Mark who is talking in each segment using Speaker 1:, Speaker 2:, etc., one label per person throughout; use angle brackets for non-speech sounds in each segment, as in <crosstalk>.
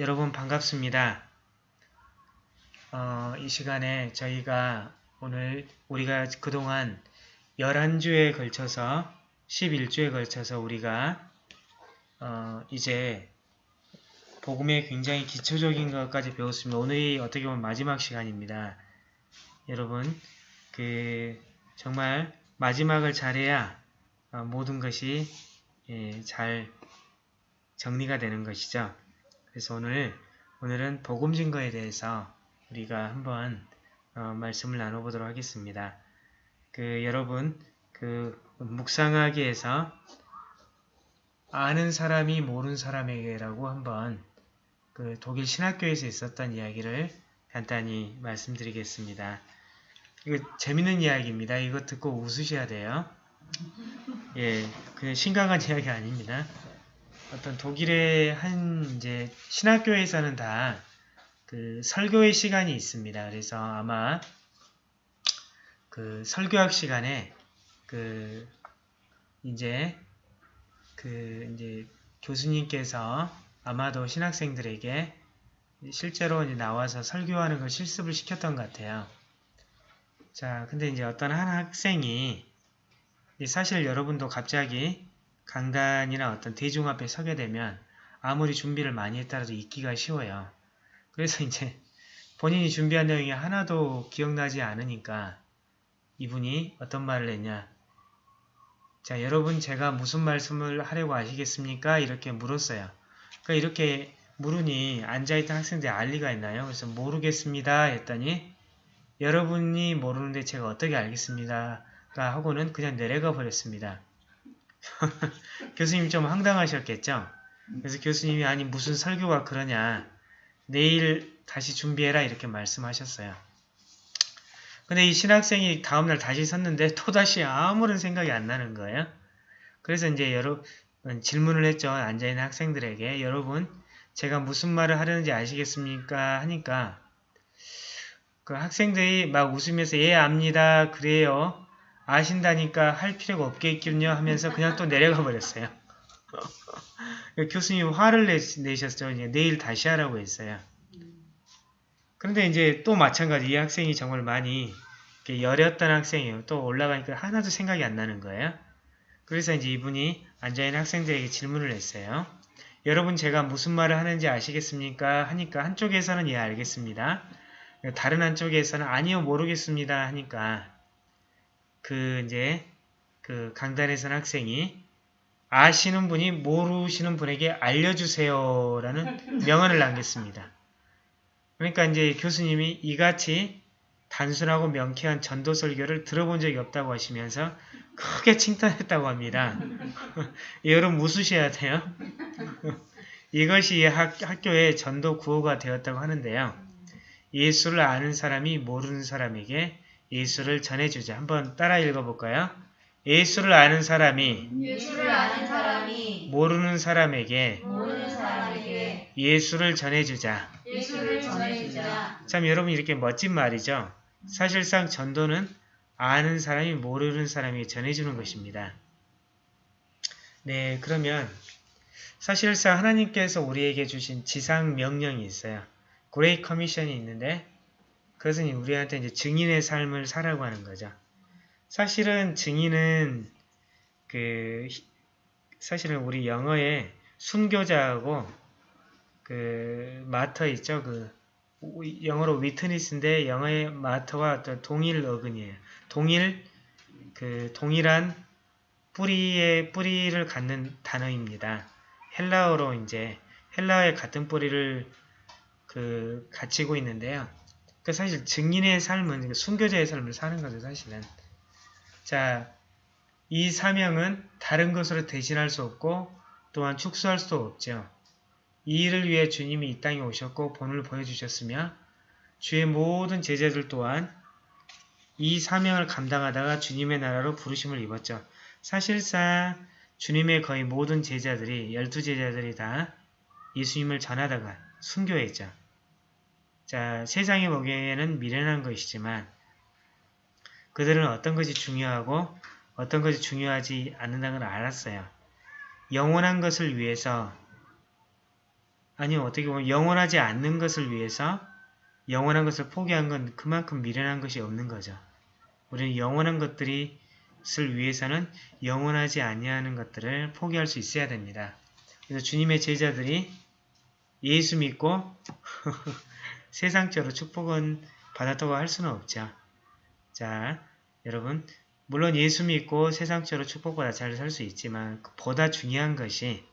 Speaker 1: 여러분 반갑습니다. 어, 이 시간에 저희가 오늘 우리가 그동안 11주에 걸쳐서 11주에 걸쳐서 우리가 어, 이제 복음의 굉장히 기초적인 것까지 배웠습니다. 오늘이 어떻게 보면 마지막 시간입니다. 여러분 그 정말 마지막을 잘해야 어, 모든 것이 예, 잘 정리가 되는 것이죠. 그래서 오늘 오늘은 복음 증거에 대해서 우리가 한번 어, 말씀을 나눠보도록 하겠습니다. 그 여러분 그 묵상하기에서 아는 사람이 모르는 사람에게라고 한번 그 독일 신학교에서 있었던 이야기를 간단히 말씀드리겠습니다. 이거 재밌는 이야기입니다. 이거 듣고 웃으셔야 돼요. 예, 그냥 심각한 이야기 아닙니다. 어떤 독일의 한 이제 신학교에서는 다 그 설교의 시간이 있습니다. 그래서 아마 그 설교학 시간에 그 이제 그 이제 교수님께서 아마도 신학생들에게 실제로 이제 나와서 설교하는 걸 실습을 시켰던 것 같아요. 자, 근데 이제 어떤 한 학생이 사실 여러분도 갑자기 강단이나 어떤 대중 앞에 서게 되면 아무리 준비를 많이 했더라도 잊기가 쉬워요. 그래서 <laughs> 이제 본인이 준비한 내용이 하나도 기억나지 않으니까 이분이 어떤 말을 했냐 자 여러분 제가 무슨 말씀을 하려고 하시겠습니까? 이렇게 물었어요. 그러니까 이렇게 물으니 앉아있던 학생들이 알 리가 있나요? 그래서 모르겠습니다 했더니 여러분이 모르는데 제가 어떻게 알겠습니다. 하고는 그냥 내려가 버렸습니다. <laughs> 교수님 좀 황당하셨겠죠? 그래서 교수님이 아니 무슨 설교가 그러냐 내일 다시 준비해라 이렇게 말씀하셨어요. 근데 이 신학생이 다음날 다시 섰는데 또다시 아무런 생각이 안 나는 거예요. 그래서 이제 여러 질문을 했죠. 앉아있는 학생들에게 여러분 제가 무슨 말을 하려는지 아시겠습니까? 하니까 그 학생들이 막 웃으면서 예 압니다. 그래요. 아신다니까 할 필요가 없겠군요 하면서 그냥 또 내려가 버렸어요. <laughs> 교수님 화를 내, 내셨죠. 이제 내일 다시 하라고 했어요. 그런데 이제 또 마찬가지 이 학생이 정말 많이 여렸던 학생이에요. 또 올라가니까 하나도 생각이 안 나는 거예요. 그래서 이제 이분이 앉아있는 학생들에게 질문을 했어요. 여러분 제가 무슨 말을 하는지 아시겠습니까? 하니까 한쪽에서는 예 알겠습니다. 다른 한쪽에서는 아니요 모르겠습니다 하니까 그 이제 그 강단에선 학생이 아시는 분이 모르시는 분에게 알려주세요라는 명언을 남겼습니다. 그러니까 이제 교수님이 이같이 단순하고 명쾌한 전도 설교를 들어본 적이 없다고 하시면서 크게 칭찬했다고 합니다. <laughs> 여러분 웃으셔야 돼요. <laughs> 이것이 학, 학교의 전도 구호가 되었다고 하는데요. 예수를 아는 사람이 모르는 사람에게 예수를 전해주자. 한번 따라 읽어볼까요? 예수를 아는 사람이
Speaker 2: 예수를 아는 사람이
Speaker 1: 모르는 사람에게
Speaker 2: 모르는 사람에게
Speaker 1: 예수를 전해주자.
Speaker 2: 예수를 전해주자.
Speaker 1: 참 여러분 이렇게 멋진 말이죠. 사실상 전도는 아는 사람이 모르는 사람에게 전해주는 것입니다. 네, 그러면 사실상 하나님께서 우리에게 주신 지상 명령이 있어요. Great Commission이 있는데 그것은 우리한테 이제 증인의 삶을 살라고 하는 거죠. 사실은 증인은 그 사실은 우리 영어에 순교자하고 그 martyr 있죠. 그 영어로 witness인데 영어의 마터와 어떤 동일 어근이에요. 동일 그 동일한 뿌리의 뿌리를 갖는 단어입니다. 헬라어로 이제 헬라어의 같은 뿌리를 그 갖추고 있는데요. 그 사실 증인의 삶은 순교자의 삶을 사는 거죠, 사실은. 자, 이 사명은 다른 것으로 대신할 수 없고 또한 축소할 수도 없죠. 이 일을 위해 주님이 이 땅에 오셨고 본을 보여주셨으며 주의 모든 제자들 또한 이 사명을 감당하다가 주님의 나라로 부르심을 입었죠. 사실상 주님의 거의 모든 제자들이 열두 제자들이 다 예수님을 전하다가 순교했죠. 자, 세상에 보기에는 미련한 것이지만 그들은 어떤 것이 중요하고 어떤 것이 중요하지 않는다는 걸 알았어요. 영원한 것을 위해서 아니요 어떻게 보면 영원하지 않는 것을 위해서 영원한 것을 포기한 건 그만큼 미련한 것이 없는 거죠. 우리는 영원한 것들이 을 위해서는 영원하지 아니하는 것들을 포기할 수 있어야 됩니다. 그래서 주님의 제자들이 예수 믿고 <laughs> 세상적으로 축복은 받았다고 할 수는 없죠. 자, 여러분 물론 예수 믿고 세상적으로 축복보다 잘 살 수 있지만 보다 중요한 것이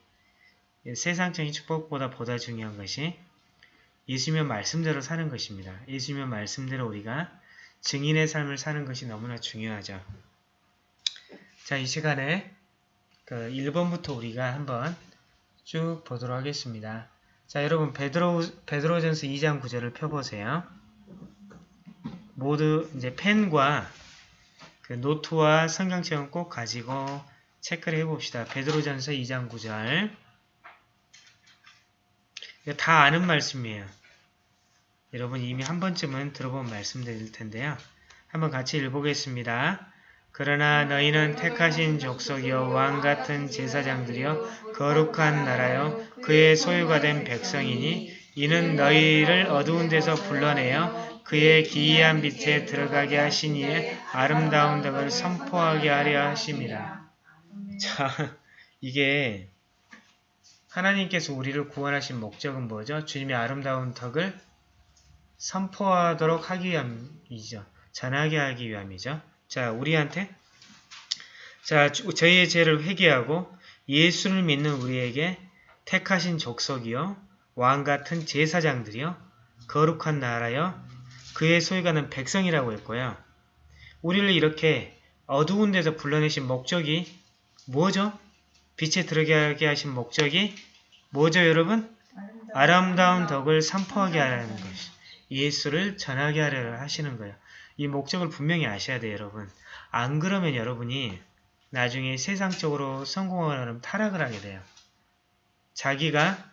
Speaker 1: 세상적인 축복보다 보다 중요한 것이 예수면 말씀대로 사는 것입니다. 예수면 말씀대로 우리가 증인의 삶을 사는 것이 너무나 중요하죠. 자, 이 시간에 그 1번부터 우리가 한번 쭉 보도록 하겠습니다. 자, 여러분 베드로 베드로전서 2장 9절을 펴보세요. 모두 이제 펜과 그 노트와 성경책은 꼭 가지고 체크를 해봅시다. 베드로전서 2장 9절 다 아는 말씀이에요. 여러분 이미 한 번쯤은 들어본 말씀들일 텐데요. 한번 같이 읽어보겠습니다. 그러나 너희는 택하신 족속이요 왕 같은 제사장들이요 거룩한 나라요 그의 소유가 된 백성이니 이는 너희를 어두운 데서 불러내어 그의 기이한 빛에 들어가게 이의 아름다운 덕을 선포하게 하려 하심이라. 자, 이게 하나님께서 우리를 구원하신 목적은 뭐죠? 주님의 아름다운 덕을 선포하도록 하기 위함이죠. 전하게 하기 위함이죠. 자, 우리한테 자, 저희의 죄를 회개하고 예수를 믿는 우리에게 택하신 족속이요 왕 같은 제사장들이요 거룩한 나라요 그의 소유가는 백성이라고 했고요. 우리를 이렇게 어두운 데서 불러내신 목적이 뭐죠? 빛에 들어가게 하신 목적이 뭐죠, 여러분? 아름다운 덕을 선포하게 하라는 것이 예수를 전하게 하려 하시는 거예요. 이 목적을 분명히 아셔야 돼요, 여러분. 안 그러면 여러분이 나중에 세상적으로 성공하려면 타락을 하게 돼요. 자기가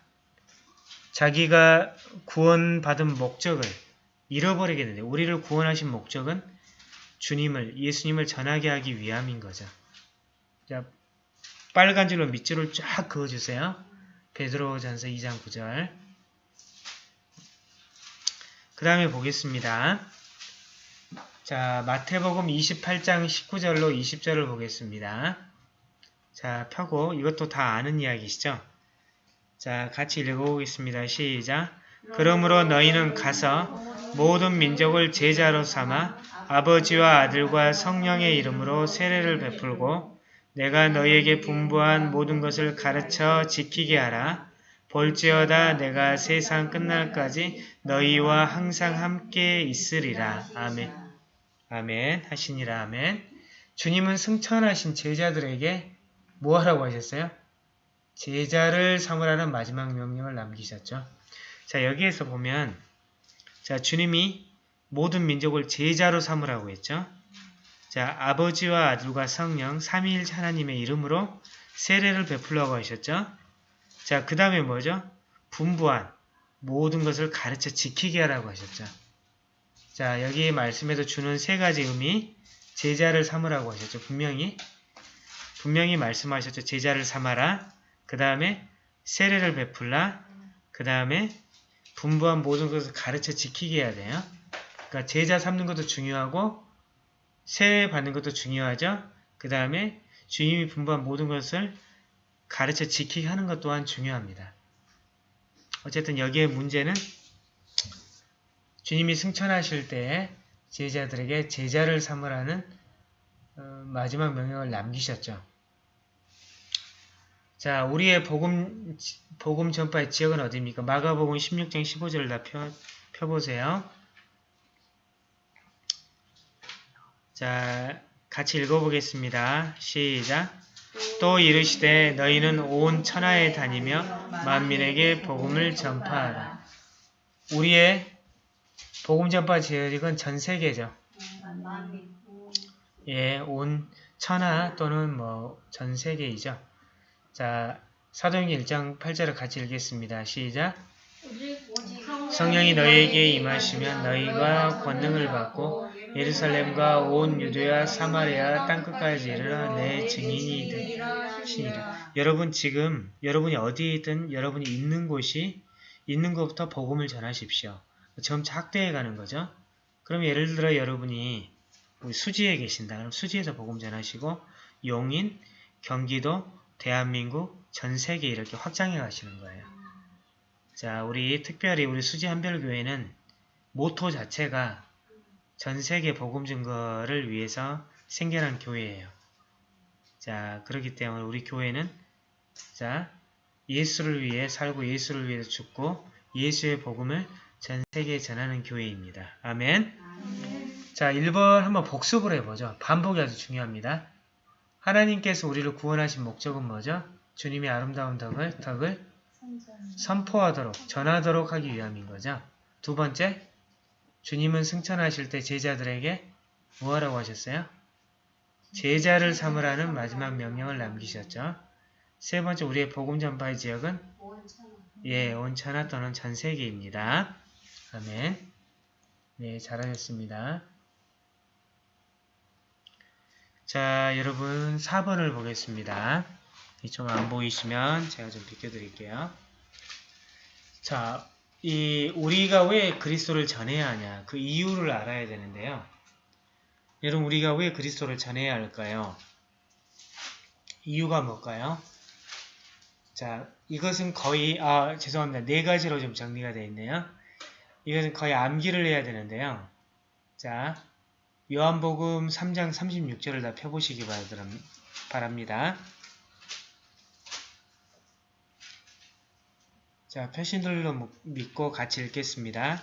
Speaker 1: 자기가 구원받은 목적을 잃어버리게 되는데 우리를 구원하신 목적은 주님을 예수님을 전하게 하기 위함인 거죠. 자, 빨간 줄로 밑줄을 쫙 그어주세요. 베드로전서 2장 9절 그 다음에 보겠습니다. 자, 마태복음 28장 19절로 20절을 보겠습니다. 자, 펴고 이것도 다 아는 이야기시죠? 자, 같이 읽어보겠습니다. 시작! 그러므로 너희는 가서 모든 민족을 제자로 삼아 아버지와 아들과 성령의 이름으로 세례를 베풀고 내가 너희에게 분부한 모든 것을 가르쳐 지키게 하라. 볼지어다 내가 세상 끝날까지 너희와 항상 함께 있으리라. 아멘. 아멘. 하시니라. 아멘. 주님은 승천하신 제자들에게 뭐 하라고 하셨어요? 제자를 삼으라는 마지막 명령을 남기셨죠. 자, 여기에서 보면 자, 주님이 모든 민족을 제자로 삼으라고 했죠. 자, 아버지와 아들과 성령 삼위일 하나님의 이름으로 세례를 베풀라고 하셨죠. 자, 그 다음에 뭐죠? 분부한 모든 것을 가르쳐 지키게 하라고 하셨죠. 자, 여기 말씀에서 주는 세 가지 의미 제자를 삼으라고 하셨죠. 분명히 분명히 말씀하셨죠. 제자를 삼아라. 그 다음에 세례를 베풀라. 그 다음에 분부한 모든 것을 가르쳐 지키게 해야 돼요. 그러니까 제자 삼는 것도 중요하고 세례 받는 것도 중요하죠. 그 다음에 주님이 분부한 모든 것을 가르쳐 지키게 하는 것 또한 중요합니다. 어쨌든 여기에 문제는 주님이 승천하실 때 제자들에게 제자를 삼으라는 어, 마지막 명령을 남기셨죠. 자, 우리의 복음, 복음 전파의 지역은 어디입니까? 마가복음 16장 15절을 다 펴, 펴보세요. 자, 같이 읽어보겠습니다. 시작! 또 이르시되 너희는 온 천하에 다니며 만민에게 복음을 전파하라. 우리의 복음 전파 지역은 전 세계죠. 예, 온 천하 또는 뭐 전 세계이죠. 자, 사도행전 1장 8절을 같이 읽겠습니다. 시작. 성령이 너희에게 임하시면 너희가 권능을 받고 예루살렘과 온 유대와 사마리아 땅끝까지 이르러 내 증인이 되시니라. 여러분 지금 여러분이 어디에 있든 여러분이 있는 곳이 있는 것부터 복음을 전하십시오. 점차 확대해 가는 거죠. 그럼 예를 들어 여러분이 수지에 계신다. 그럼 수지에서 복음 전하시고 용인, 경기도, 대한민국, 전 세계 이렇게 확장해 가시는 거예요. 자, 우리 특별히 우리 수지 한별교회는 모토 자체가 전 세계 복음 증거를 위해서 생겨난 교회예요. 자, 그렇기 때문에 우리 교회는 자, 예수를 위해 살고 예수를 위해 죽고 예수의 복음을 전 세계에 전하는 교회입니다. 아멘. 자, 1번 한번 복습을 해보죠. 반복이 아주 중요합니다. 하나님께서 우리를 구원하신 목적은 뭐죠? 주님의 아름다운 덕을, 덕을 선포하도록, 전하도록 하기 위함인 거죠. 두 번째, 주님은 승천하실 때 제자들에게 뭐하라고 하셨어요? 제자를 삼으라는 마지막 명령을 남기셨죠. 세 번째, 우리의 복음 전파의 지역은 예, 온천하 또는 전 세계입니다. 아멘. 네, 잘하셨습니다. 자, 여러분 4번을 보겠습니다. 좀 안 보이시면 제가 좀 비켜드릴게요. 자, 이 우리가 왜 그리스도를 전해야 하냐 그 이유를 알아야 되는데요. 여러분 우리가 왜 그리스도를 전해야 할까요? 이유가 뭘까요? 자, 이것은 거의 아 죄송합니다. 네 가지로 좀 정리가 되어 있네요. 이것은 거의 암기를 해야 되는데요. 자, 요한복음 3장 36절을 다 펴보시기 바랍니다. 자, 표신들로 믿고 같이 읽겠습니다.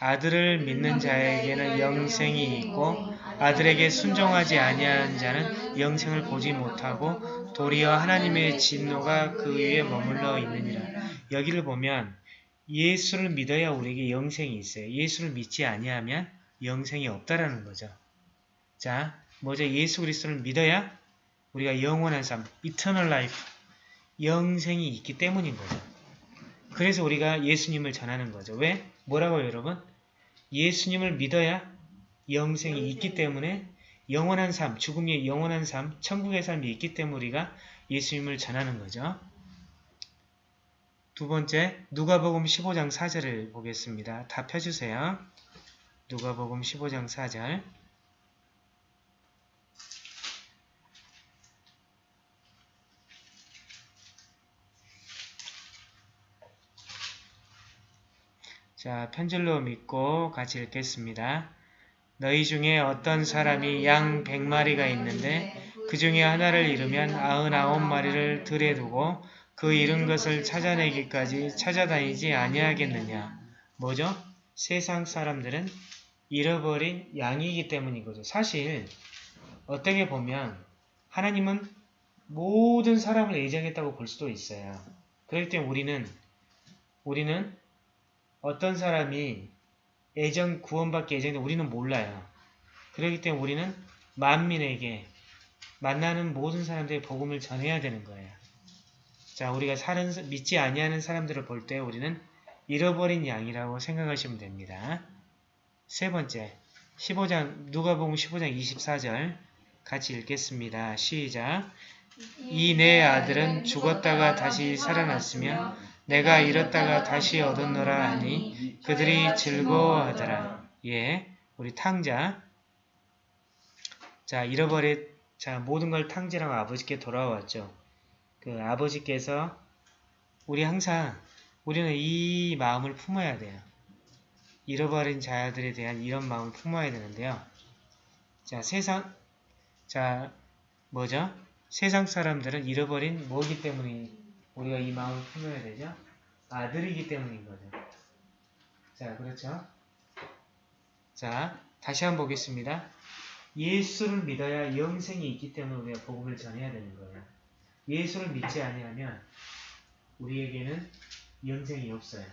Speaker 1: 아들을 믿는 자에게는 영생이 있고 아들에게 순종하지 아니하는 자는 영생을 보지 못하고 도리어 하나님의 진노가 그 위에 머물러 있느니라. 여기를 보면 예수를 믿어야 우리에게 영생이 있어요. 예수를 믿지 아니하면 영생이 없다라는 거죠. 자, 뭐죠? 예수 그리스도를 믿어야 우리가 영원한 삶, eternal life, 영생이 있기 때문인 거죠. 그래서 우리가 예수님을 전하는 거죠. 왜? 뭐라고요, 여러분? 예수님을 믿어야 영생이 있기 때문에 영원한 삶, 죽음의 영원한 삶, 천국의 삶이 있기 때문에 우리가 예수님을 전하는 거죠. 두 번째, 누가복음 15장 4절을 보겠습니다. 다 펴주세요. 누가복음 15장 4절 자, 편절로 믿고 같이 읽겠습니다. 너희 중에 어떤 사람이 양 백마리가 있는데 그 중에 하나를 잃으면 아흔아홉 마리를 들에 두고 그 잃은 것을 찾아내기까지 찾아다니지 아니하겠느냐. 뭐죠? 세상 사람들은 잃어버린 양이기 때문인 거죠. 사실 어떻게 보면 하나님은 모든 사람을 애정했다고 볼 수도 있어요. 그렇기 때문에 우리는 우리는 어떤 사람이 애정 구원받기 애정인데 우리는 몰라요. 그렇기 때문에 우리는 만민에게 만나는 모든 사람들의 복음을 전해야 되는 거예요. 자, 우리가 사는 믿지 아니하는 사람들을 볼 때 우리는 잃어버린 양이라고 생각하시면 됩니다. 세 번째, 15장 누가복음 15장 24절 같이 읽겠습니다. 시작. 이 내 아들은 죽었다가 다시 살아났으며 내가 잃었다가 다시 얻었노라 하니 그들이 즐거워하더라. 예, 우리 탕자. 자, 잃어버린 자 모든 걸 탕자랑 아버지께 돌아왔죠. 그 아버지께서 우리 항상 우리는 이 마음을 품어야 돼요. 잃어버린 자들에 대한 이런 마음을 품어야 되는데요. 자, 세상 자, 뭐죠? 세상 사람들은 잃어버린 뭐기 때문에 우리가 이 마음을 품어야 되죠? 아들이기 때문인 거죠. 자, 그렇죠? 자, 다시 한번 보겠습니다. 예수를 믿어야 영생이 있기 때문에 우리가 복음을 전해야 되는 거예요. 예수를 믿지 아니하면 우리에게는 영생이 없어요.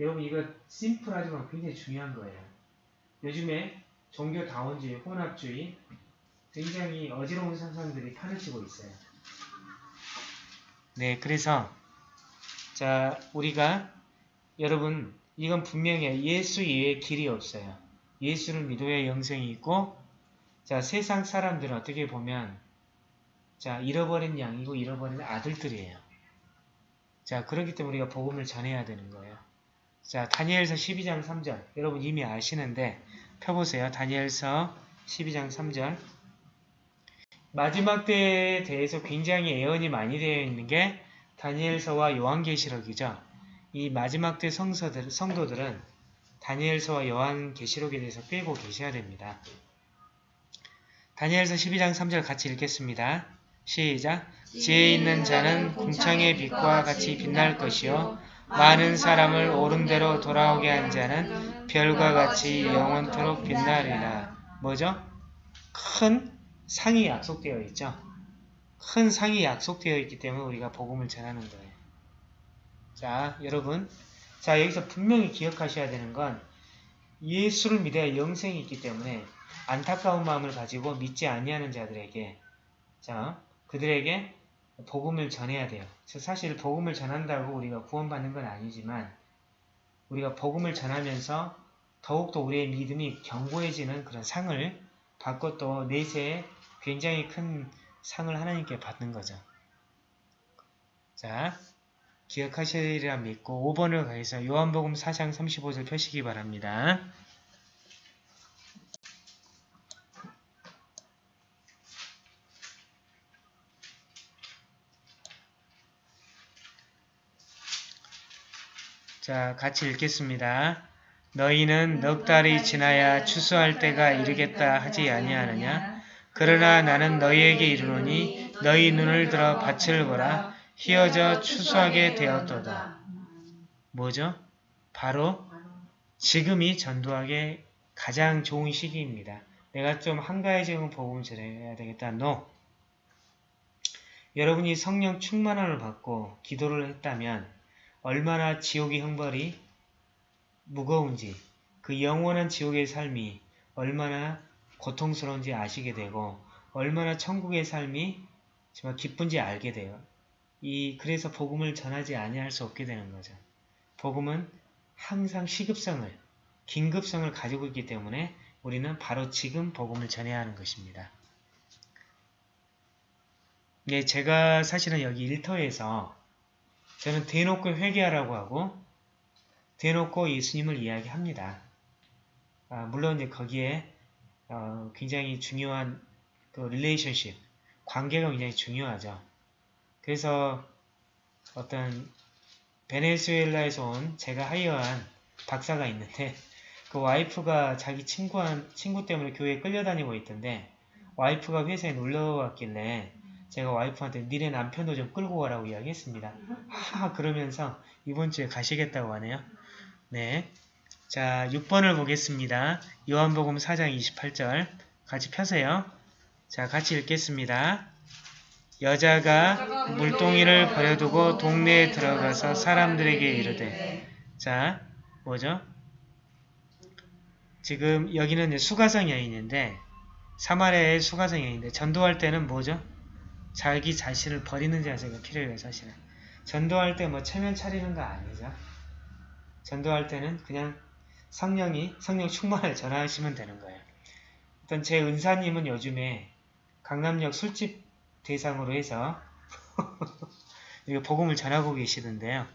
Speaker 1: 여러분 이거 심플하지만 굉장히 중요한 거예요. 요즘에 종교다원주의, 혼합주의 굉장히 어지러운 상상들이 판을 치고 있어요. 네, 그래서 자 우리가 여러분 이건 분명히 예수 이외에 길이 없어요. 예수를 믿어야 영생이 있고 자 세상 사람들은 어떻게 보면 자 잃어버린 양이고 잃어버린 아들들이에요. 자, 그렇기 때문에 우리가 복음을 전해야 되는 거예요. 자, 다니엘서 12장 3절. 여러분 이미 아시는데 펴보세요. 다니엘서 12장 3절. 마지막 때에 대해서 굉장히 예언이 많이 되어 있는 게 다니엘서와 요한계시록이죠. 이 마지막 때 성서들, 성도들은 다니엘서와 요한계시록에 대해서 빼고 계셔야 됩니다. 다니엘서 12장 3절 같이 읽겠습니다. 시작! 지혜 있는 자는 궁창의 빛과 같이 빛날 것이요 많은 사람을 옳은대로 돌아오게 한 자는 별과 같이 영원토록 빛나리라. 뭐죠? 큰 상이 약속되어 있죠. 큰 상이 약속되어 있기 때문에 우리가 복음을 전하는 거예요. 자, 여러분. 자, 여기서 분명히 기억하셔야 되는 건 예수를 믿어야 영생이 있기 때문에 안타까운 마음을 가지고 믿지 아니하는 자들에게 자, 그들에게 복음을 전해야 돼요. 사실 복음을 전한다고 우리가 구원받는 건 아니지만 우리가 복음을 전하면서 더욱더 우리의 믿음이 견고해지는 그런 상을 받고 또 내세에 굉장히 큰 상을 하나님께 받는 거죠. 자, 기억하시리라 믿고 5번을 가해서 요한복음 4장 35절 펴시기 바랍니다. 자, 같이 읽겠습니다. 너희는 넉 달이 지나야 추수할 때가 이르겠다 하지 아니하느냐? 그러나 나는 너희에게 이르노니 너희 눈을 들어 밭을 보라 휘어져 추수하게 되었도다. 뭐죠? 바로 지금이 전도하게 가장 좋은 시기입니다. 내가 좀 한가해지면 복음을 전해야 되겠다. No. 여러분이 성령 충만함을 받고 기도를 했다면 얼마나 지옥의 형벌이 무거운지 그 영원한 지옥의 삶이 얼마나 고통스러운지 아시게 되고 얼마나 천국의 삶이 정말 기쁜지 알게 돼요. 이 그래서 복음을 전하지 아니할 수 없게 되는 거죠. 복음은 항상 시급성을 긴급성을 가지고 있기 때문에 우리는 바로 지금 복음을 전해야 하는 것입니다. 예, 제가 사실은 여기 일터에서 저는 대놓고 회개하라고 하고 대놓고 예수님을 이야기합니다. 아, 물론 이제 거기에 어, 굉장히 중요한 그 relationship, 관계가 굉장히 중요하죠. 그래서 어떤 베네수엘라에서 온 제가 하이어한 박사가 있는데 그 와이프가 자기 친구한, 친구 때문에 교회에 끌려다니고 있던데 와이프가 회사에 놀러 왔길래 제가 와이프한테 니네 남편도 좀 끌고 가라고 이야기했습니다. 하 그러면서 이번 주에 가시겠다고 하네요. 네. 자, 6번을 보겠습니다. 요한복음 4장 28절 같이 펴세요. 자, 같이 읽겠습니다. 여자가 물동이를 버려두고 동네에 들어가서 사람들에게 이르되 자, 뭐죠? 지금 여기는 수가성 여인인데 사마리아의 수가성 여인인데 전도할 때는 뭐죠? 자기 자신을 버리는 자세가 필요해요, 사실은. 전도할 때 뭐 체면 차리는 거 아니죠. 전도할 때는 그냥 성령이 성령 충만을 전하시면 되는 거예요. 일단 제 은사님은 요즘에 강남역 술집 대상으로 해서 <laughs> 이거 복음을 전하고 계시던데요.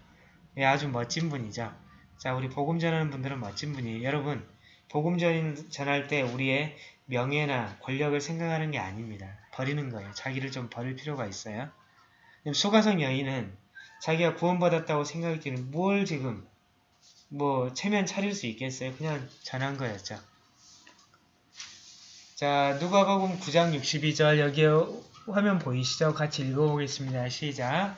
Speaker 1: 예, 아주 멋진 분이죠. 자, 우리 복음 전하는 분들은 멋진 분이에요. 여러분, 복음 전, 전할 때 우리의 명예나 권력을 생각하는 게 아닙니다. 버리는 거예요. 자기를 좀 버릴 필요가 있어요. 소가성 여인은 자기가 구원받았다고 생각이 드는 뭘 지금 뭐 체면 차릴 수 있겠어요? 그냥 전한 거였죠. 자, 누가복음 9장 62절 여기에 화면 보이시죠? 같이 읽어보겠습니다. 시작.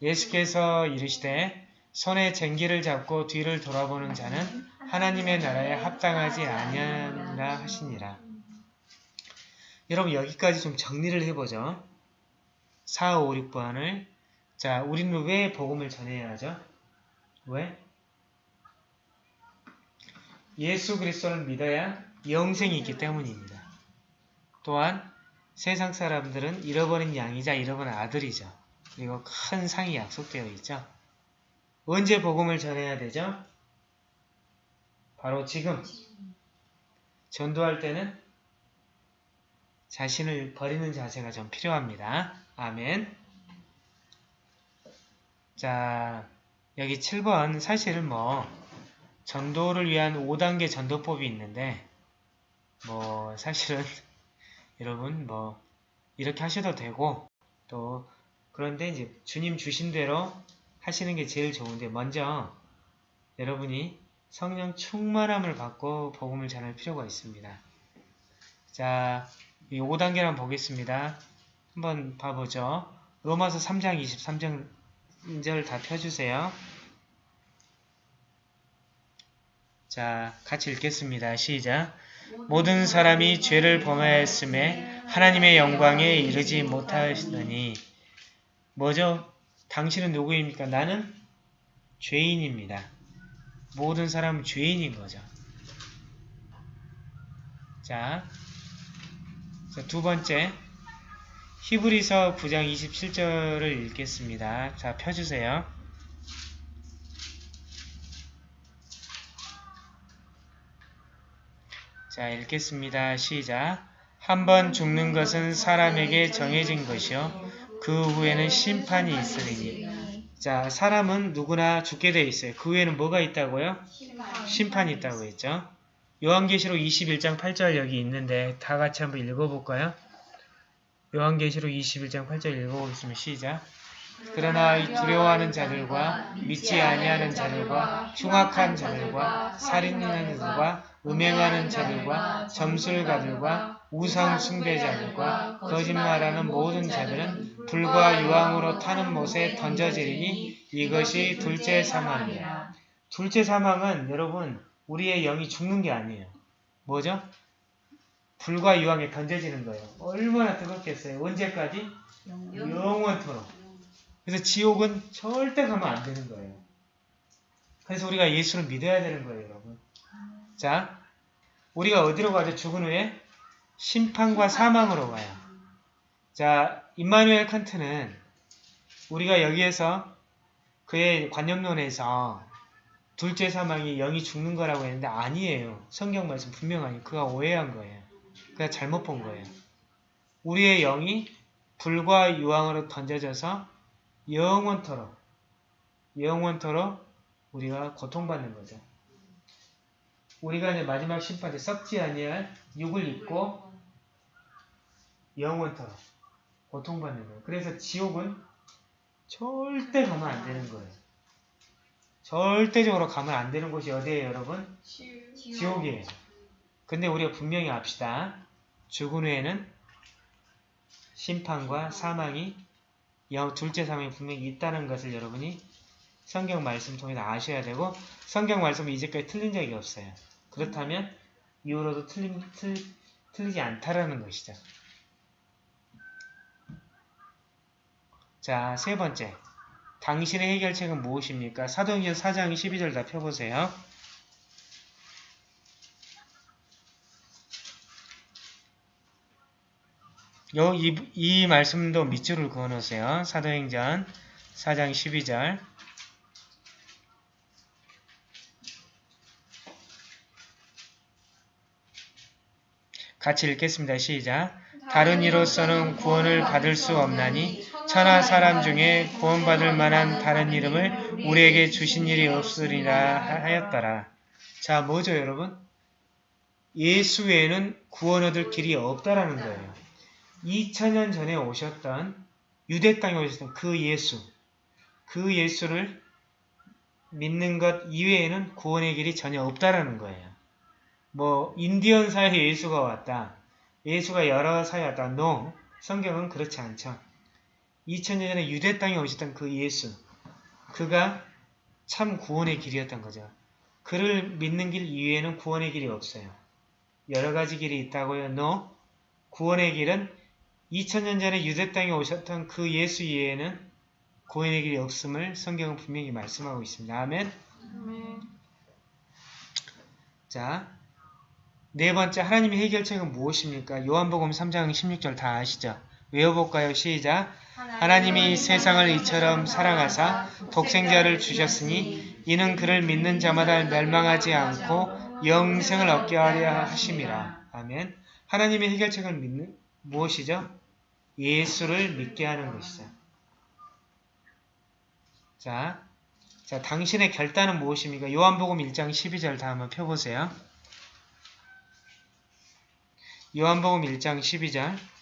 Speaker 1: 예수께서 이르시되 손에 쟁기를 잡고 뒤를 돌아보는 자는 하나님의 나라에 합당하지 아니하라 하시니라. 여러분 여기까지 좀 정리를 해보죠. 4, 5, 6번을 자, 우리는 왜 복음을 전해야 하죠? 왜? 예수 그리스도를 믿어야 영생이 있기 때문입니다. 또한 세상 사람들은 잃어버린 양이자 잃어버린 아들이죠. 그리고 큰 상이 약속되어 있죠. 언제 복음을 전해야 되죠? 바로 지금. 전도할 때는 자신을 버리는 자세가 좀 필요합니다. 아멘. 자, 여기 7번 사실은 뭐 전도를 위한 5단계 전도법이 있는데 뭐 사실은 <laughs> 여러분 뭐 이렇게 하셔도 되고 또 그런데 이제 주님 주신 대로 하시는 게 제일 좋은데 먼저 여러분이 성령 충만함을 받고 복음을 전할 필요가 있습니다. 자, 이 5단계를 한번 보겠습니다. 한번 봐보죠. 로마서 3장 23절 인절 다 펴주세요. 자, 같이 읽겠습니다. 시작. 모든 사람이 죄를 범하였음에 하나님의 영광에 이르지 못하시더니 뭐죠? 당신은 누구입니까? 나는 죄인입니다. 모든 사람은 죄인인 거죠. 자, 자, 두 번째 히브리서 9장 27절을 읽겠습니다. 자, 펴주세요. 자, 읽겠습니다. 시작. 한 번 죽는 것은 사람에게 정해진 것이요. 그 후에는 심판이 있으리니. 자, 사람은 누구나 죽게 돼 있어요. 그 후에는 뭐가 있다고요? 심판이 있다고 했죠. 요한계시록 21장 8절 여기 있는데 다 같이 한번 읽어볼까요? 요한계시록 21장 8절 읽어보겠습니다. 시작. 그러나 이 두려워하는 자들과 믿지 아니하는 자들과 흉악한 자들과 살인하는 자들과 음행하는 자들과 점술가들과 우상 숭배자들과 거짓말하는 모든 자들은 불과 유황으로 타는 못에 던져지리니 이것이 둘째 사망이야. 둘째 사망은 여러분 우리의 영이 죽는 게 아니에요. 뭐죠? 불과 유황에 던져지는 거예요. 얼마나 뜨겁겠어요. 언제까지? 영원토록. 그래서 지옥은 절대 가면 안 되는 거예요. 그래서 우리가 예수를 믿어야 되는 거예요, 여러분. 자, 우리가 어디로 가죠? 죽은 후에 심판과 사망으로 가요. 자, 임마누엘 칸트는 우리가 여기에서 그의 관념론에서 둘째 사망이 영이 죽는 거라고 했는데 아니에요. 성경 말씀 분명하니 그가 오해한 거예요. 그가 잘못 본 거예요. 우리의 영이 불과 유황으로 던져져서 영원토록 영원토록 우리가 고통받는 거죠. 우리가 이제 마지막 심판에 썩지 아니할 육을 입고 영원토록 고통받는 거예요. 그래서 지옥은 절대 가면 안 되는 거예요. 절대적으로 가면 안 되는 곳이 어디예요, 여러분? 지옥이에요. 근데 우리가 분명히 압시다. 죽은 후에는 심판과 사망이 영 둘째 사망이 분명히 있다는 것을 여러분이 성경 말씀 통해서 아셔야 되고 성경 말씀은 이제까지 틀린 적이 없어요. 그렇다면 이후로도 틀린, 틀, 틀리지 않다라는 것이죠. 자, 세 번째. 당신의 해결책은 무엇입니까? 사도행전 4장 12절 다 펴보세요. 요, 이, 이 말씀도 밑줄을 그어 놓으세요. 사도행전 4장 12절. 같이 읽겠습니다. 시작. 다른 이로서는 구원을 받을 수 없나니 천하 사람 중에 구원받을 만한 다른 이름을 우리에게 주신 일이 없으리라 하였더라. 자, 뭐죠, 여러분? 예수 외에는 구원 얻을 길이 없다라는 거예요. 2000년 전에 오셨던 유대 땅에 오셨던 그 예수, 그 예수를 믿는 것 이외에는 구원의 길이 전혀 없다라는 거예요. 뭐 인디언 사회에 예수가 왔다. 예수가 여러 사회에 왔다. No. 성경은 그렇지 않죠. 2000년 전에 유대 땅에 오셨던 그 예수, 그가 참 구원의 길이었던 거죠. 그를 믿는 길 이외에는 구원의 길이 없어요. 여러 가지 길이 있다고요. No. 구원의 길은 2000년 전에 유대 땅에 오셨던 그 예수 이외에는 구원의 길이 없음을 성경은 분명히 말씀하고 있습니다. 아멘. 자, 네 번째 하나님의 해결책은 무엇입니까? 요한복음 3장 16절 다 아시죠? 외워볼까요? 시작! 하나님이 세상을 이처럼 사랑하사 독생자를 주셨으니 이는 그를 믿는 자마다 멸망하지 않고 영생을 얻게 하려 하심이라. 아멘. 하나님의 해결책을 믿는 무엇이죠? 예수를 믿게 하는 것이죠. 자, 자, 당신의 결단은 무엇입니까? 요한복음 1장 12절 다 한번 펴보세요. 요한복음 1장 12절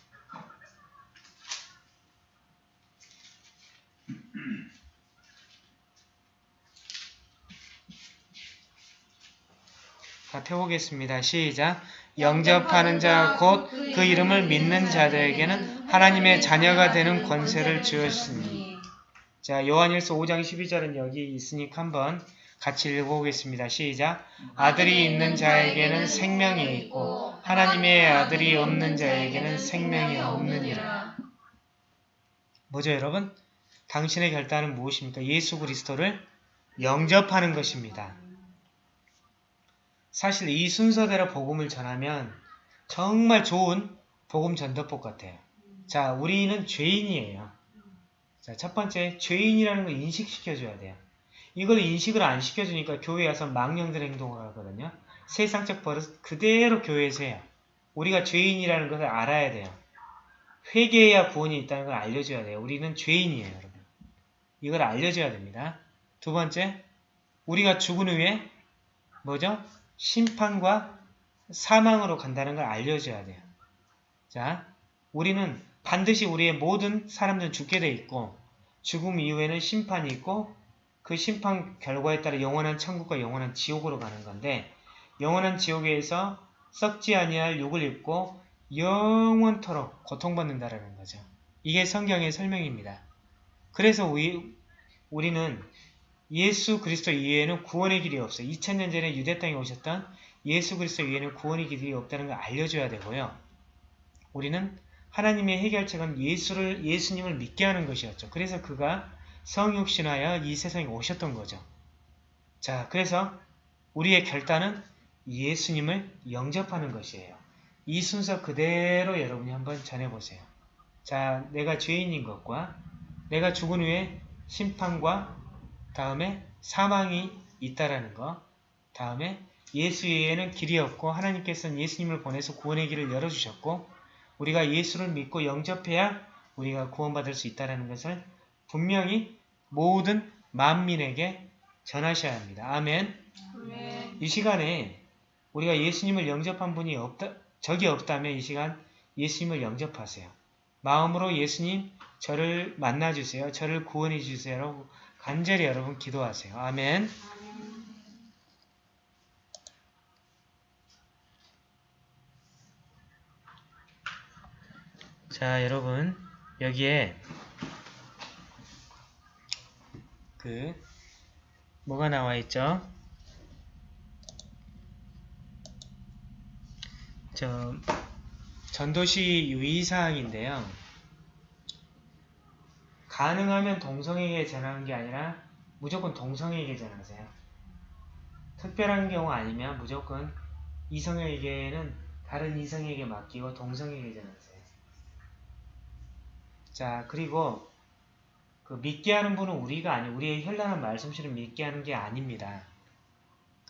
Speaker 1: 다 펴보겠습니다. 시작. 영접하는 자 곧 그 이름을 믿는 자들에게는 하나님의 자녀가 되는 권세를 주었으니 자, 요한일서 5장 12절은 여기 있으니까 한번 같이 읽어보겠습니다. 시작. 아들이 있는 자에게는 생명이 있고 하나님의 아들이 없는 자에게는 생명이 없느니라. 뭐죠, 여러분? 당신의 결단은 무엇입니까? 예수 그리스도를 영접하는 것입니다. 사실 이 순서대로 복음을 전하면 정말 좋은 복음 전도법 같아요. 자, 우리는 죄인이에요. 자, 첫 번째, 죄인이라는 걸 인식시켜줘야 돼요. 이걸 인식을 안 시켜주니까 교회에 와서 망령된 행동을 하거든요. 세상적 버릇 그대로 교회에서 해요. 우리가 죄인이라는 것을 알아야 돼요. 회개해야 구원이 있다는 걸 알려줘야 돼요. 우리는 죄인이에요, 여러분. 이걸 알려줘야 됩니다. 두 번째, 우리가 죽은 후에 뭐죠? 심판과 사망으로 간다는 걸 알려줘야 돼요. 자, 우리는 반드시 우리의 모든 사람들은 죽게 돼 있고 죽음 이후에는 심판이 있고 그 심판 결과에 따라 영원한 천국과 영원한 지옥으로 가는 건데 영원한 지옥에서 썩지 아니할 욕을 입고 영원토록 고통받는다라는 거죠. 이게 성경의 설명입니다. 그래서 우리, 우리는 예수 그리스도 이외에는 구원의 길이 없어요. 2000년 전에 유대 땅에 오셨던 예수 그리스도 이외에는 구원의 길이 없다는 걸 알려줘야 되고요. 우리는 하나님의 해결책은 예수를 예수님을 믿게 하는 것이었죠. 그래서 그가 성육신하여 이 세상에 오셨던 거죠. 자, 그래서 우리의 결단은 예수님을 영접하는 것이에요. 이 순서 그대로 여러분이 한번 전해보세요. 자, 내가 죄인인 것과 내가 죽은 후에 심판과 다음에 사망이 있다라는 것, 다음에 예수 외에는 길이 없고 하나님께서는 예수님을 보내서 구원의 길을 열어주셨고 우리가 예수를 믿고 영접해야 우리가 구원받을 수 있다는 것을 분명히 모든 만민에게 전하셔야 합니다. 아멘. 이 시간에 우리가 예수님을 영접한 분이 없다, 적이 없다면 이 시간 예수님을 영접하세요. 마음으로 예수님 저를 만나주세요. 저를 구원해 주세요. 간절히 여러분 기도하세요. 아멘. 자, 여러분 여기에 그 뭐가 나와 있죠? 저 전도시 유의사항인데요. 가능하면 동성에게 전하는 게 아니라 무조건 동성에게 전하세요. 특별한 경우 아니면 무조건 이성에게는 다른 이성에게 맡기고 동성에게 전하세요. 자, 그리고 그 믿게 하는 분은 우리가 아니 우리의 현란한 말씀실을 믿게 하는 게 아닙니다.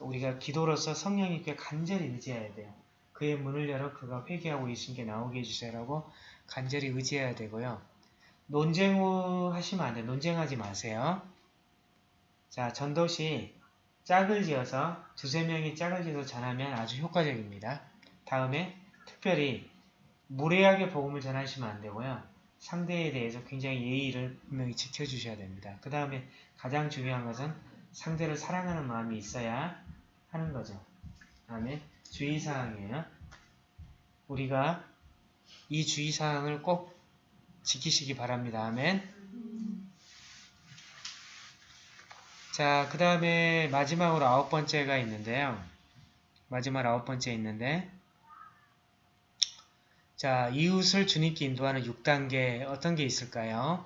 Speaker 1: 우리가 기도로서 성령님께 간절히 의지해야 돼요. 그의 문을 열어 그가 회개하고 예수님께 나오게 해주세요라고 간절히 의지해야 되고요. 논쟁 하시면 안 돼요. 논쟁하지 마세요. 자, 전도시 짝을 지어서 두세 명이 짝을 지어서 전하면 아주 효과적입니다. 다음에 특별히 무례하게 복음을 전하시면 안 되고요. 상대에 대해서 굉장히 예의를 분명히 지켜주셔야 됩니다. 그 다음에 가장 중요한 것은 상대를 사랑하는 마음이 있어야 하는 거죠. 다음에 주의사항이에요. 우리가 이 주의사항을 꼭 지키시기 바랍니다. 아멘. 자, 그 다음에 마지막으로 아홉 번째가 있는데요. 마지막 아홉 번째 있는데 자, 이웃을 주님께 인도하는 6단계 어떤 게 있을까요?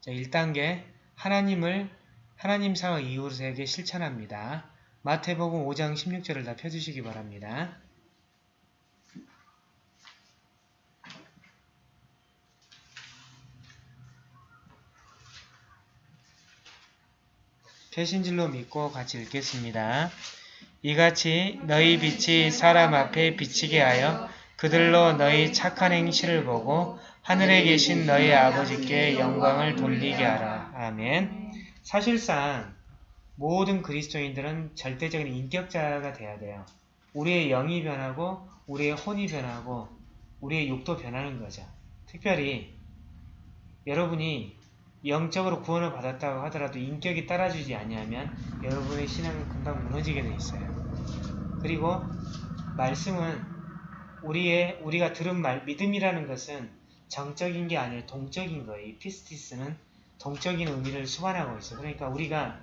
Speaker 1: 자, 1단계 하나님을 하나님 사와 이웃에게 실천합니다. 마태복음 5장 16절을 다 펴주시기 바랍니다. 개신질로 믿고 같이 읽겠습니다. 이같이 너희 빛이 사람 앞에 비치게 하여 그들로 너희 착한 행실을 보고 하늘에 계신 너희 아버지께 영광을 돌리게 하라. 아멘. 사실상 모든 그리스도인들은 절대적인 인격자가 돼야 돼요. 우리의 영이 변하고 우리의 혼이 변하고 우리의 육도 변하는 거죠. 특별히 여러분이 영적으로 구원을 받았다고 하더라도 인격이 따라주지 아니하면 여러분의 신앙은 금방 무너지게 돼 있어요. 그리고 말씀은 우리의 우리가 들은 말 믿음이라는 것은 정적인 게 아니라 동적인 거예요. 이 피스티스는 동적인 의미를 수반하고 있어요. 그러니까 우리가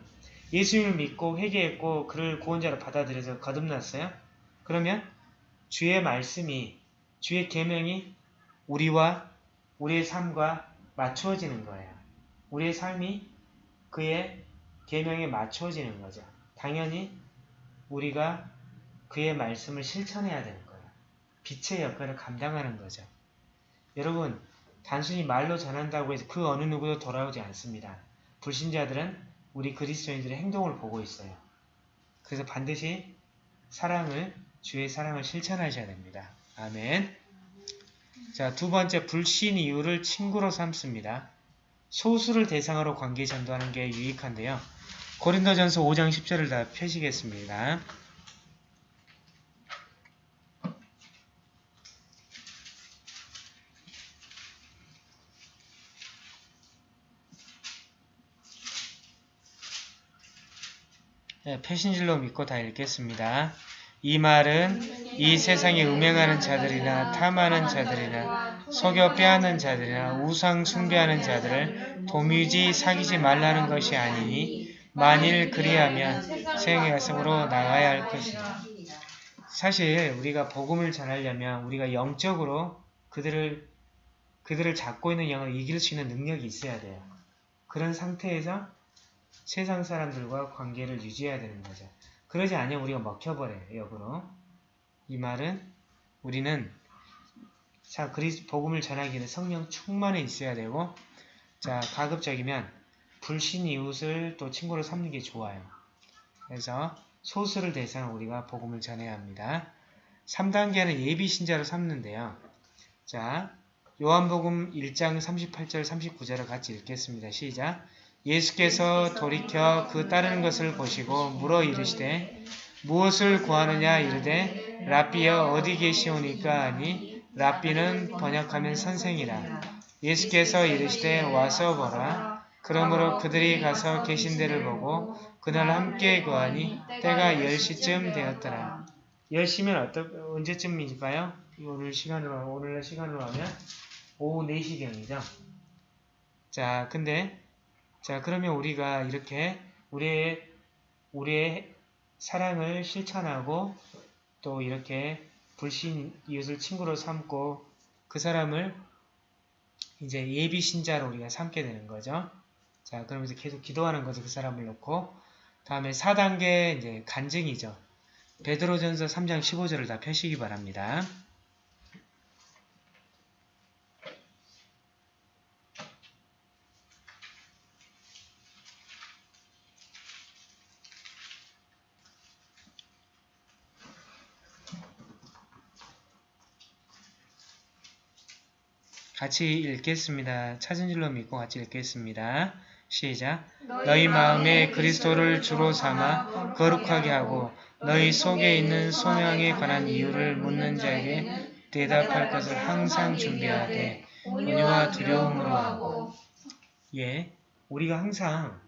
Speaker 1: 예수님을 믿고 회개했고 그를 구원자로 받아들여서 거듭났어요. 그러면 주의 말씀이 주의 계명이 우리와 우리의 삶과 맞추어지는 거예요. 우리의 삶이 그의 계명에 맞추어지는 거죠. 당연히 우리가 그의 말씀을 실천해야 되는 거예요. 빛의 역할을 감당하는 거죠. 여러분, 단순히 말로 전한다고 해서 그 어느 누구도 돌아오지 않습니다. 불신자들은 우리 그리스도인들의 행동을 보고 있어요. 그래서 반드시 사랑을, 주의 사랑을 실천하셔야 됩니다. 아멘. 자, 두 번째, 불신 이유를 친구로 삼습니다. 소수를 대상으로 관계 전도하는 게 유익한데요. 고린도전서 5장 10절을 다 펴시겠습니다. 네, 패신질로 믿고 다 읽겠습니다. 이 말은 이 세상에 음행하는 자들이나 탐하는 자들이나 속여 빼앗는 자들이나 우상 숭배하는 자들을 도무지 사귀지 말라는 것이 아니니 만일 그리하면 세상의 가슴으로 나가야 할 것이다. 사실 우리가 복음을 전하려면 우리가 영적으로 그들을 그들을 잡고 있는 영을 이길 수 있는 능력이 있어야 돼요. 그런 상태에서 세상 사람들과 관계를 유지해야 되는 거죠. 그러지 않으면 우리가 먹혀버려요. 역으로. 이 말은 우리는 자 그리스 복음을 전하기 위해 성령 충만해 있어야 되고 자 가급적이면 불신 이웃을 또 친구로 삼는 게 좋아요. 그래서 소수를 대상으로 우리가 복음을 전해야 합니다. 3단계는 예비 신자로 삼는데요. 자 요한복음 1장 38절 39절을 같이 읽겠습니다. 시작 예수께서 돌이켜 그 따르는 것을 보시고 물어 이르시되 무엇을 구하느냐 이르되 랍비여 어디 계시오니까 하니 랍비는 번역하면 선생이라 예수께서 이르시되 와서 보라 그러므로 그들이 가서 계신 데를 보고 그날 함께 구하니 때가 10시쯤 되었더라 10시면 어떤 언제쯤일까요? 오늘 시간으로 오늘날 시간으로 하면 오후 4시경이죠. 자, 근데 자, 그러면 우리가 이렇게 우리의, 우리의 사랑을 실천하고 또 이렇게 불신 이웃을 친구로 삼고 그 사람을 이제 예비 신자로 우리가 삼게 되는 거죠. 자, 그러면서 계속 기도하는 거죠. 그 사람을 놓고. 다음에 4단계 이제 간증이죠. 베드로전서 3장 15절을 다 펴시기 바랍니다. 같이 읽겠습니다. 찾은 줄로 믿고 같이 읽겠습니다. 시작. 너희 마음에 그리스도를 주로 삼아 거룩하게 하고 너희 속에 있는 소명에 관한 이유를 묻는 자에게 대답할 것을 항상 준비하되 온유와 두려움으로 하고 예, 우리가 항상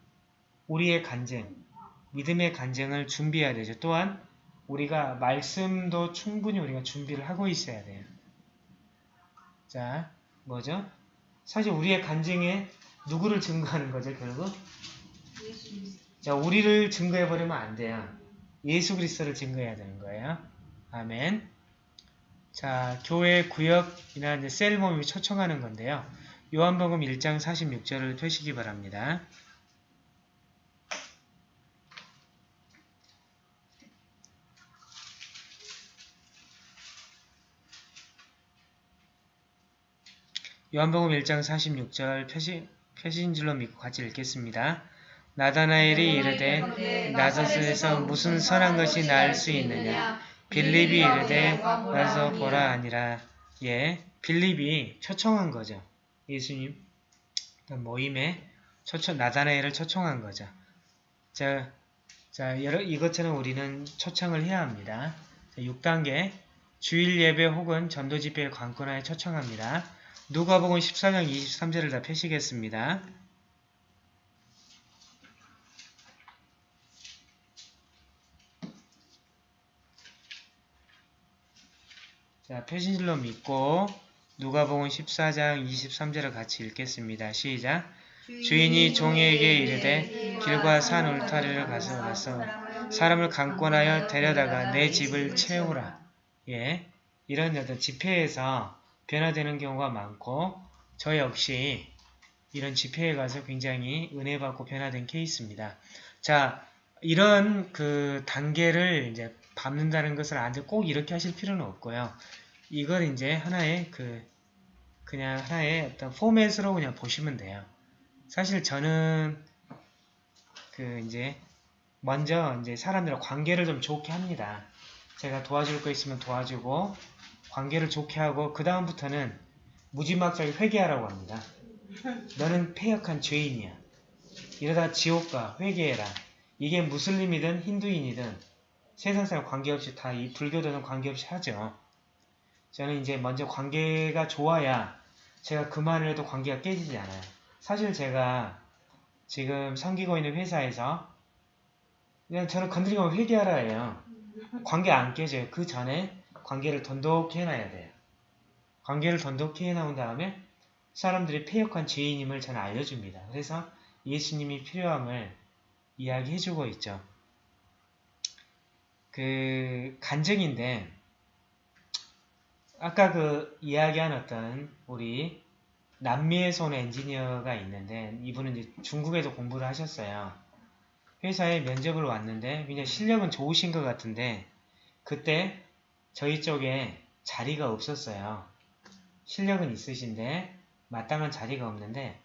Speaker 1: 우리의 간증, 믿음의 간증을 준비해야 되죠. 또한 우리가 말씀도 충분히 우리가 준비를 하고 있어야 돼요. 자, 뭐죠? 사실 우리의 간증에 누구를 증거하는 거죠, 결국? 자, 우리를 증거해버리면 안 돼요. 예수 그리스도를 증거해야 되는 거예요. 아멘. 자, 교회 구역이나 이제 셀 모임이 초청하는 건데요. 요한복음 1장 46절을 펴시기 바랍니다. 요한복음 1장 46절 표시, 표시인줄로 믿고 같이 읽겠습니다. 나다나엘이 이르되 나사렛에서 무슨 선한 것이 나을 수 있느냐 빌립이 이르되 와서 보라 아니라 예 빌립이 초청한 거죠. 예수님 모임에 초청, 나다나엘을 초청한 거죠. 자, 자, 여러, 이것처럼 우리는 초청을 해야 합니다. 자, 6단계 주일 예배 혹은 전도 집회에 관건하여 초청합니다. 누가복음 14장 23절을 다 펴시겠습니다. 자, 표신실로 믿고 누가복음 14장 23절을 같이 읽겠습니다. 시작. 주인이 종에게 이르되 길과 산 울타리를 가서 가서 사람을 강권하여 데려다가 내 집을 채우라. 예, 이런 어떤 집회에서 변화되는 경우가 많고 저 역시 이런 집회에 가서 굉장히 은혜 받고 변화된 케이스입니다. 자, 이런 그 단계를 이제 밟는다는 것을 아는데 꼭 이렇게 하실 필요는 없고요. 이걸 이제 하나의 그 그냥 하나의 어떤 포맷으로 그냥 보시면 돼요. 사실 저는 그 이제 먼저 이제 사람들과 관계를 좀 좋게 합니다. 제가 도와줄 거 있으면 도와주고 관계를 좋게 하고 그 다음부터는 무지막지하게 회개하라고 합니다. 너는 폐역한 죄인이야. 이러다 지옥 가 회개해라. 이게 무슬림이든 힌두인이든 세상 사람 관계없이 다 이 불교도는 관계없이 하죠. 저는 이제 먼저 관계가 좋아야 제가 그만을 해도 관계가 깨지지 않아요. 사실 제가 지금 섬기고 있는 회사에서 그냥 저는 건드리면 회개하라 해요. 관계 안 깨져요. 그 전에 관계를 돈독히 해놔야 돼요. 관계를 돈독히 해놓은 다음에 사람들이 폐역한 죄인임을 저는 알려줍니다. 그래서 예수님이 필요함을 이야기해주고 있죠. 그 간증인데 아까 그 이야기한 어떤 우리 남미에서 온 엔지니어가 있는데 이분은 이제 중국에서 공부를 하셨어요. 회사에 면접을 왔는데 굉장히 실력은 좋으신 것 같은데 그때 저희 쪽에 자리가 없었어요. 실력은 있으신데 마땅한 자리가 없는데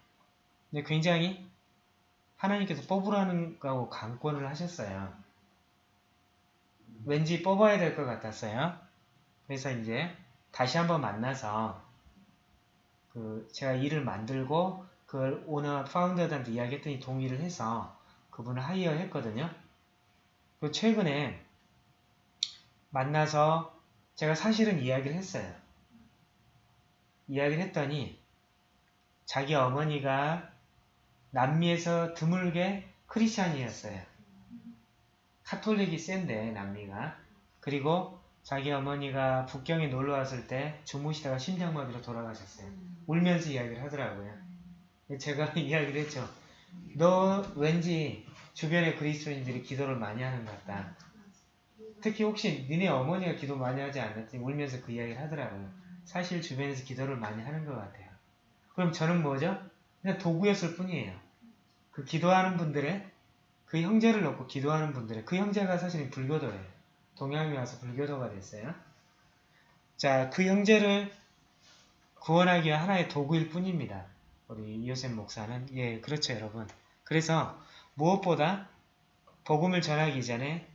Speaker 1: 근데 굉장히 하나님께서 뽑으라는 거하고 강권을 하셨어요. 왠지 뽑아야 될 것 같았어요. 그래서 이제 다시 한번 만나서 그 제가 일을 만들고 그걸 오너 파운더들한테 이야기했더니 동의를 해서 그분을 하이어 했거든요. 그 최근에 만나서 제가 사실은 이야기를 했어요. 이야기를 했더니 자기 어머니가 남미에서 드물게 크리스찬이었어요. 카톨릭이 센데 남미가. 그리고 자기 어머니가 북경에 놀러 왔을 때 주무시다가 심장마비로 돌아가셨어요. 울면서 이야기를 하더라고요. 제가 <laughs> 이야기를 했죠. 너 왠지 주변의 그리스도인들이 기도를 많이 하는 것 같다. 특히 혹시 니네 어머니가 기도 많이 하지 않았지? 울면서 그 이야기를 하더라고요. 사실 주변에서 기도를 많이 하는 것 같아요. 그럼 저는 뭐죠? 그냥 도구였을 뿐이에요. 그 기도하는 분들의 그 형제를 놓고 기도하는 분들의 그 형제가 사실은 불교도예요. 동양에 와서 불교도가 됐어요. 자, 그 형제를 구원하기 위한 하나의 도구일 뿐입니다. 우리 이호셉 목사는 예, 그렇죠, 여러분. 그래서 무엇보다 복음을 전하기 전에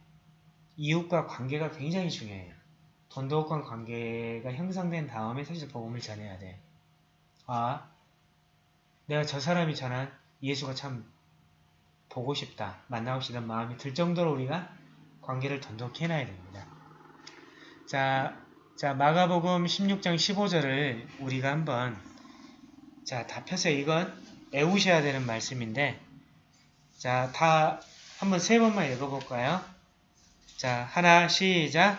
Speaker 1: 이웃과 관계가 굉장히 중요해요. 돈독한 관계가 형성된 다음에 사실 복음을 전해야 돼. 아, 내가 저 사람이 전한 예수가 참 보고 싶다, 만나고 싶다는 마음이 들 정도로 우리가 관계를 돈독히 해놔야 됩니다. 자, 자 마가복음 16장 15절을 우리가 한번 자, 다 펴서 이건 애우셔야 되는 말씀인데 자, 다 한번 세 번만 읽어볼까요? 자, 하나, 시작!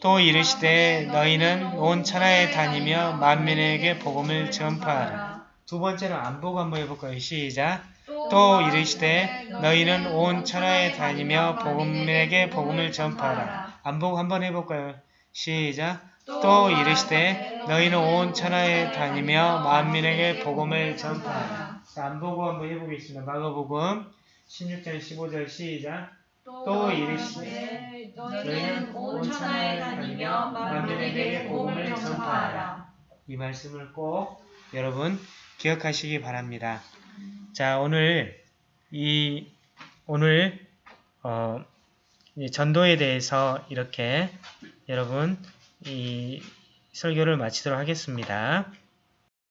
Speaker 1: 또 이르시되 너희는 온 천하에 다니며 만민에게 복음을 전파하라. 두 번째는 안 보고 한번 해볼까요? 시작! 또 이르시되 너희는 온 천하에 다니며 복음에게 복음을 전파하라. 안 보고 한번 해볼까요? 시작! 또 이르시되 너희는 온 천하에 다니며 만민에게 복음을 전파하라. 자, 안 보고 한번 해보겠습니다. 마가복음 16장 15절 시작! 또 이르시되
Speaker 2: 너희는 온 천하에 다니며 만민에게 복음을 전파하라.
Speaker 1: 이 말씀을 꼭 여러분 기억하시기 바랍니다. 자, 오늘 이 오늘 어, 이 전도에 대해서 이렇게 여러분 이 설교를 마치도록 하겠습니다.